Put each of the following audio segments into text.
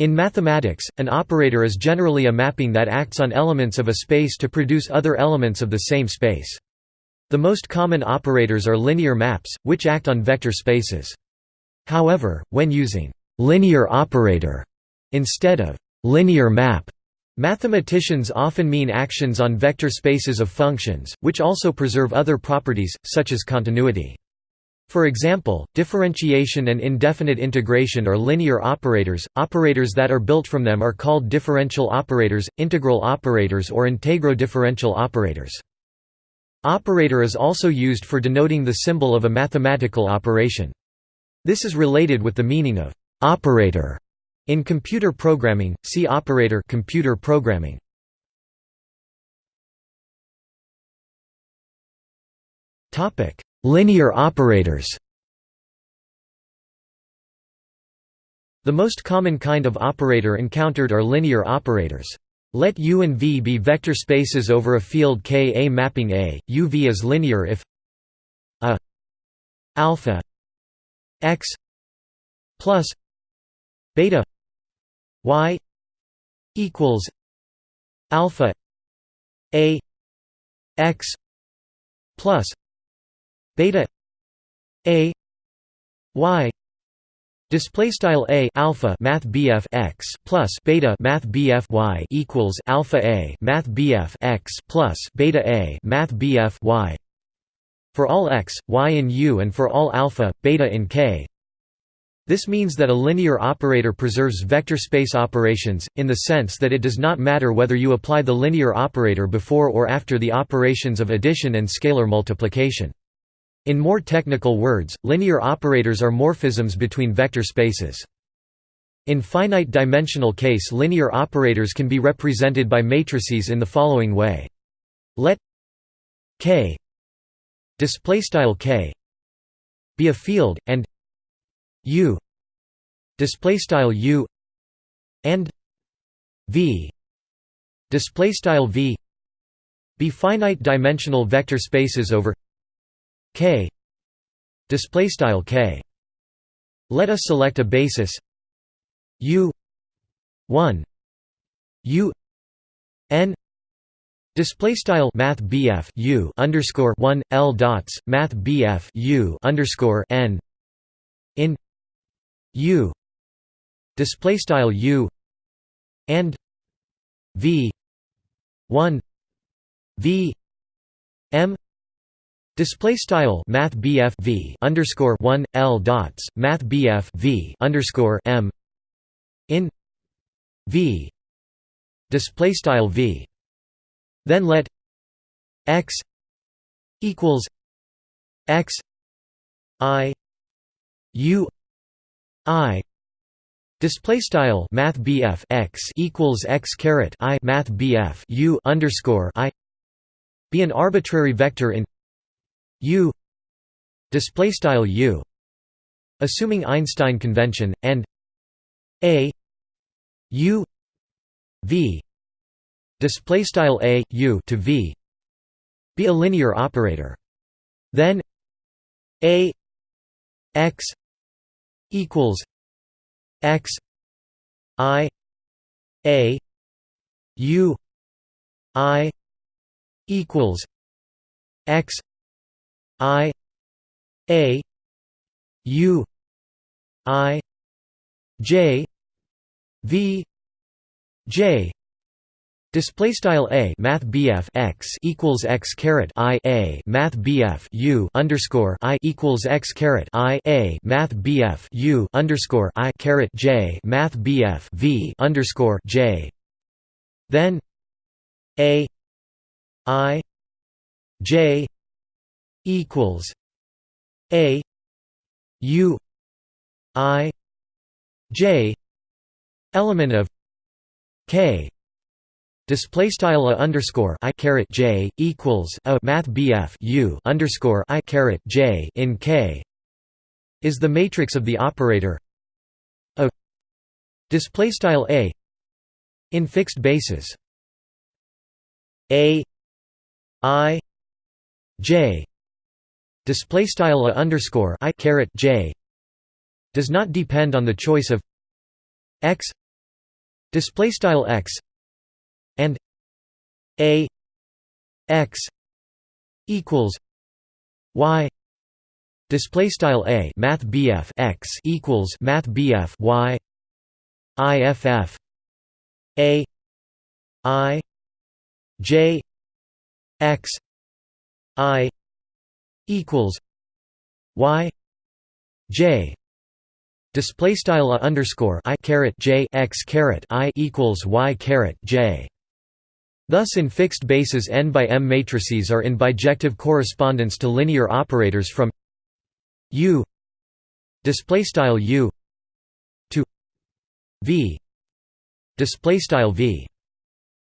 In mathematics, an operator is generally a mapping that acts on elements of a space to produce other elements of the same space. The most common operators are linear maps, which act on vector spaces. However, when using linear operator instead of linear map, mathematicians often mean actions on vector spaces of functions, which also preserve other properties, such as continuity. For example, differentiation and indefinite integration are linear operators. Operators that are built from them are called differential operators, integral operators, or integro-differential operators. Operator is also used for denoting the symbol of a mathematical operation. This is related with the meaning of operator in computer programming. See operator computer programming. Topic: Linear operators. The most common kind of operator encountered are linear operators. Let U and V be vector spaces over a field K. A mapping A, U V is linear if a alpha x plus beta y equals alpha a x plus beta a y Display style a alpha math bf x plus beta math bf y equals alpha a math bf x plus beta a math bf y for all x, y in U and for all alpha, beta in K. This means that a linear operator preserves vector space operations, in the sense that it does not matter whether you apply the linear operator before or after the operations of addition and scalar multiplication. In more technical words, linear operators are morphisms between vector spaces. In finite-dimensional case linear operators can be represented by matrices in the following way. Let k k be a field, and u u and v v be finite dimensional vector spaces over k. Display style k. Let us select a basis. U. 1 u. N. Display style math bf u underscore 1 l dots math bf u underscore n. In. U. Display style u. And. V. 1 v. M Display style Math v underscore one L dots Math v underscore M in V. Display style V. Then let X equals X I U I. Display style Math x equals X caret I Math U underscore I. Be an arbitrary vector in u display style u assuming einstein convention and a u v display style a u to v be a linear operator. Then a x equals x i a u i equals x I A U I J V J. Display style a Math BF x equals x caret I a Math BF U underscore I equals x caret I a Math BF U underscore I caret J Math BF V underscore J. Then a I J equals a u i j element of k display style a underscore i caret j equals a math bf u underscore i caret j in k is the matrix of the operator a display style a in fixed basis. A i j display style a underscore i caret j does not depend on the choice of x display style x and a x equals y display style a math bf x equals math bf y iff a i j x i equals y j display style underscore i caret j x caret i equals y caret j. Thus in fixed bases n by m matrices are in bijective correspondence to linear operators from u display style u to v display style v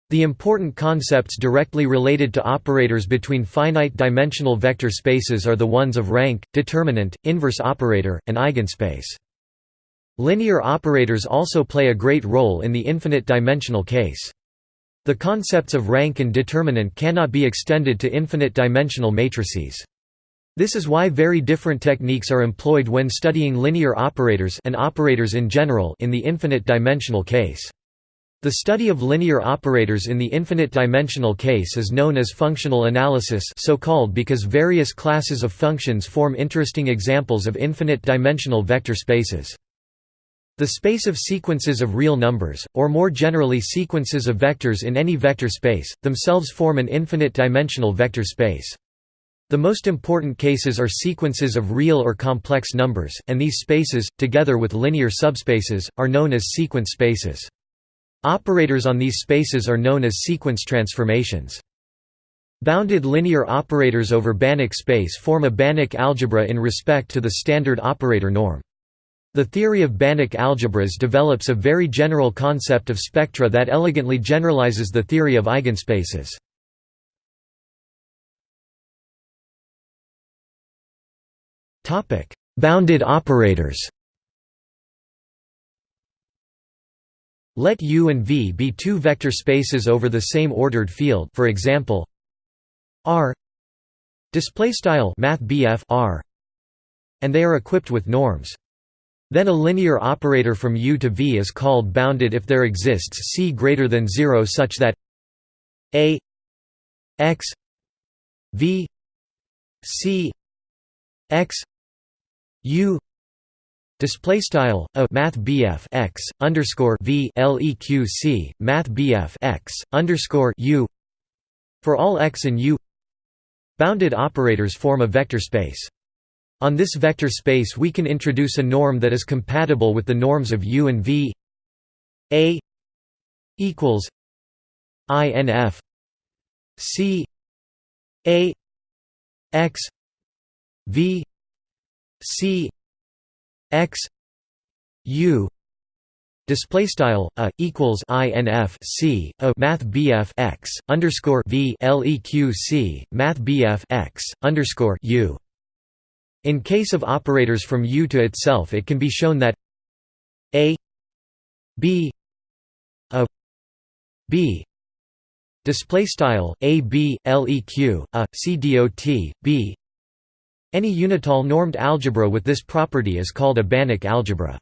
the important concepts directly related to operators between finite-dimensional vector spaces are the ones of rank, determinant, inverse operator, and eigenspace. Linear operators also play a great role in the infinite-dimensional case. The concepts of rank and determinant cannot be extended to infinite-dimensional matrices. This is why very different techniques are employed when studying linear operators and operators in general in the infinite-dimensional case. The study of linear operators in the infinite-dimensional case is known as functional analysis so called because various classes of functions form interesting examples of infinite-dimensional vector spaces. The space of sequences of real numbers, or more generally sequences of vectors in any vector space, themselves form an infinite-dimensional vector space. The most important cases are sequences of real or complex numbers, and these spaces, together with linear subspaces, are known as sequence spaces. Operators on these spaces are known as sequence transformations. Bounded linear operators over Banach space form a Banach algebra in respect to the standard operator norm. The theory of Banach algebras develops a very general concept of spectra that elegantly generalizes the theory of eigenspaces. Bounded operators Let U and V be two vector spaces over the same ordered field for example R R and they are equipped with norms. Then a linear operator from U to V is called bounded if there exists C greater than 0 such that A x V C x U Display style a math BF x underscore V leq c math BF x underscore U for all x and U. Bounded operators form a vector space. On this vector space we can introduce a norm that is compatible with the norms of U and V A equals INF C A X V C X U Display style a equals inf c a math bf x underscore v leq c math bf x underscore u. In case of operators from U to itself it can be shown that A B a B. Display style a b leq a c dot b any unital normed algebra with this property is called a Banach algebra.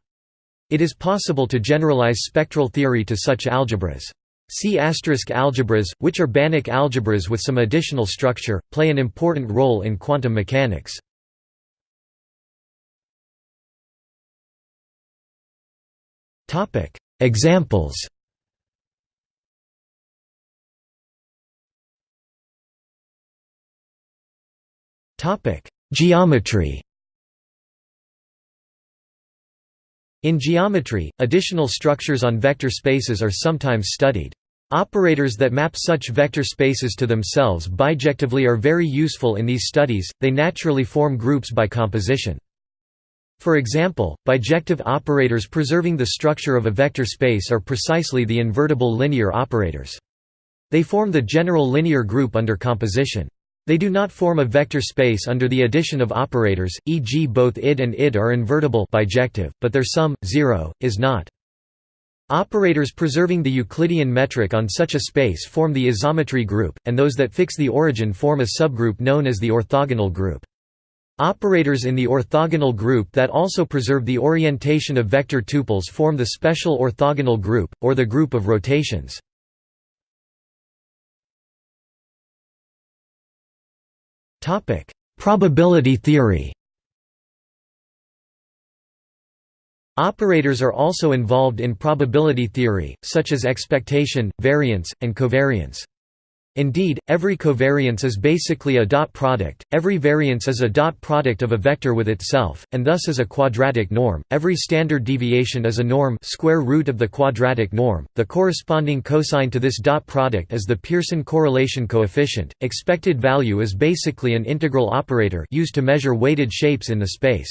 It is possible to generalize spectral theory to such algebras. C** algebras, which are Banach algebras with some additional structure, play an important role in quantum mechanics. Examples Geometry In geometry, additional structures on vector spaces are sometimes studied. Operators that map such vector spaces to themselves bijectively are very useful in these studies, they naturally form groups by composition. For example, bijective operators preserving the structure of a vector space are precisely the invertible linear operators. They form the general linear group under composition. They do not form a vector space under the addition of operators, e.g. both id and id are invertible bijective, but their sum, 0, is not. Operators preserving the Euclidean metric on such a space form the isometry group, and those that fix the origin form a subgroup known as the orthogonal group. Operators in the orthogonal group that also preserve the orientation of vector tuples form the special orthogonal group, or the group of rotations. Probability theory Operators are also involved in probability theory, such as expectation, variance, and covariance. Indeed, every covariance is basically a dot product, every variance is a dot product of a vector with itself, and thus is a quadratic norm. Every standard deviation is a norm square root of the quadratic norm. The corresponding cosine to this dot product is the Pearson correlation coefficient. Expected value is basically an integral operator used to measure weighted shapes in the space.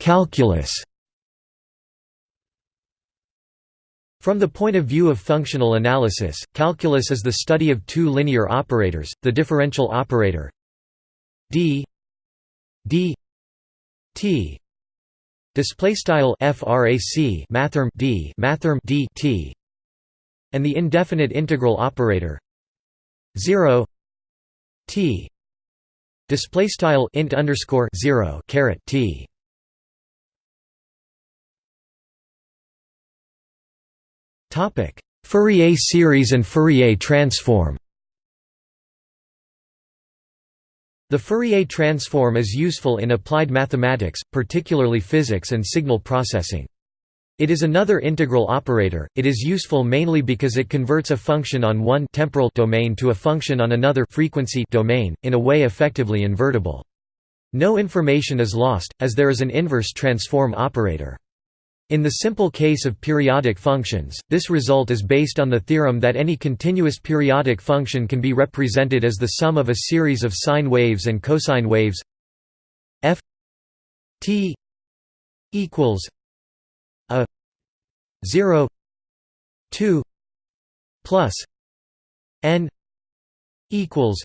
Calculus From the point of view of functional analysis, calculus is the study of two linear operators, the differential operator d d t display style frac mathrm d mathrm d t and the indefinite integral operator 0 t display style int underscore 0 caret t Fourier series and Fourier transform The Fourier transform is useful in applied mathematics, particularly physics and signal processing. It is another integral operator. It is useful mainly because it converts a function on one temporal domain to a function on another frequency domain in a way effectively invertible. No information is lost as there is an inverse transform operator. In the simple case of periodic functions, this result is based on the theorem that any continuous periodic function can be represented as the sum of a series of sine waves and cosine waves f t equals a 0 2 plus n equals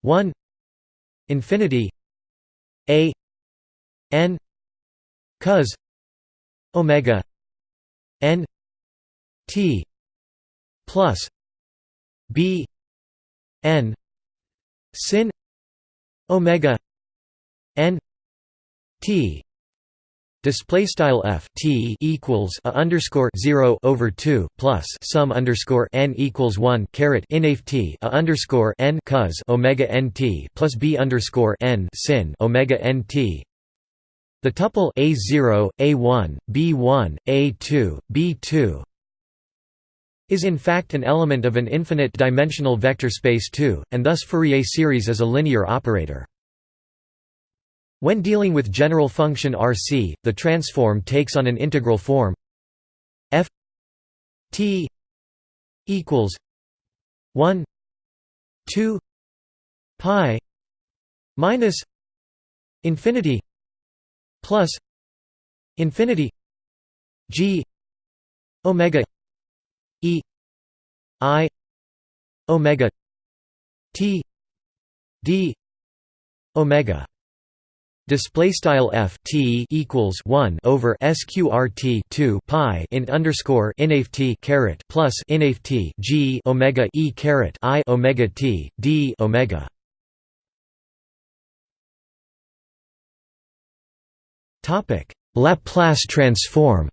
1 infinity a n cos omega n t plus b n sin omega n t. Display style f t equals a underscore zero over two plus sum underscore n equals one caret inaf t a underscore n cos omega n t plus b underscore n sin omega n t the tuple A0, A1, B1, A2, B2 is in fact an element of an infinite-dimensional vector space 2, and thus Fourier series is a linear operator. When dealing with general function RC, the transform takes on an integral form f t equals 1 2 pi minus infinity plus infinity g omega e i omega t d omega Display style f t equals one over sqrt two pi int underscore inft caret plus inft g omega e caret i omega t d omega. Topic: Laplace transform.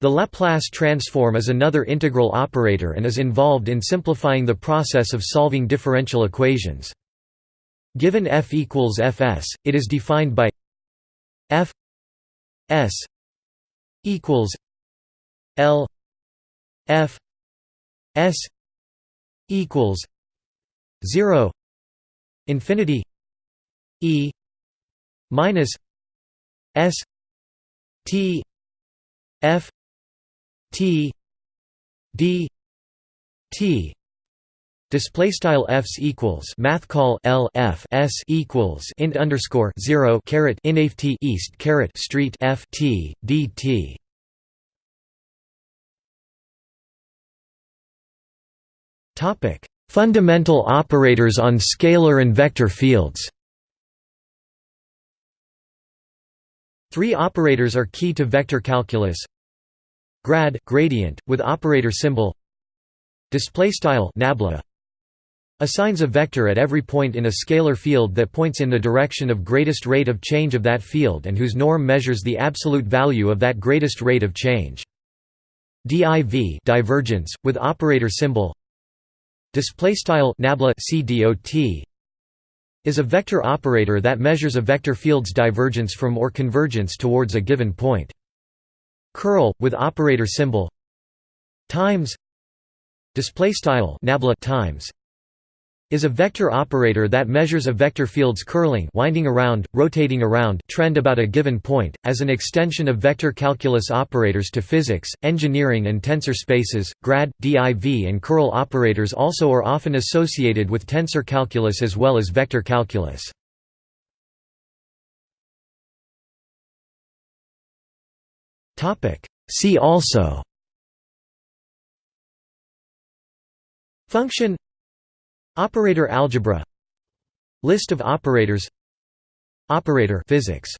The Laplace transform is another integral operator and is involved in simplifying the process of solving differential equations. Given f equals fs, it is defined by f s equals l f s equals 0 infinity e minus S T F T D T Display style fs equals math call l f s equals int underscore zero caret inft east caret street f t d t. Topic: Fundamental operators on scalar and vector fields. Three operators are key to vector calculus. Grad gradient with operator symbol. Display style nabla. Assigns a vector at every point in a scalar field that points in the direction of greatest rate of change of that field and whose norm measures the absolute value of that greatest rate of change. Div divergence with operator symbol. Display style nabla cdot is a vector operator that measures a vector field's divergence from or convergence towards a given point. Curl with operator symbol times display style times is a vector operator that measures a vector field's curling winding around, rotating around trend about a given point, as an extension of vector calculus operators to physics, engineering and tensor spaces. Grad, div and curl operators also are often associated with tensor calculus as well as vector calculus. See also Function Operator algebra. List of operators. Operator physics